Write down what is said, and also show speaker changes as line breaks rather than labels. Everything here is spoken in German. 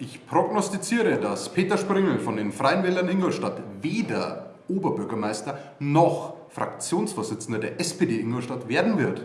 Ich prognostiziere, dass Peter Springel von den Freien Wählern Ingolstadt weder Oberbürgermeister noch Fraktionsvorsitzender der SPD Ingolstadt werden wird.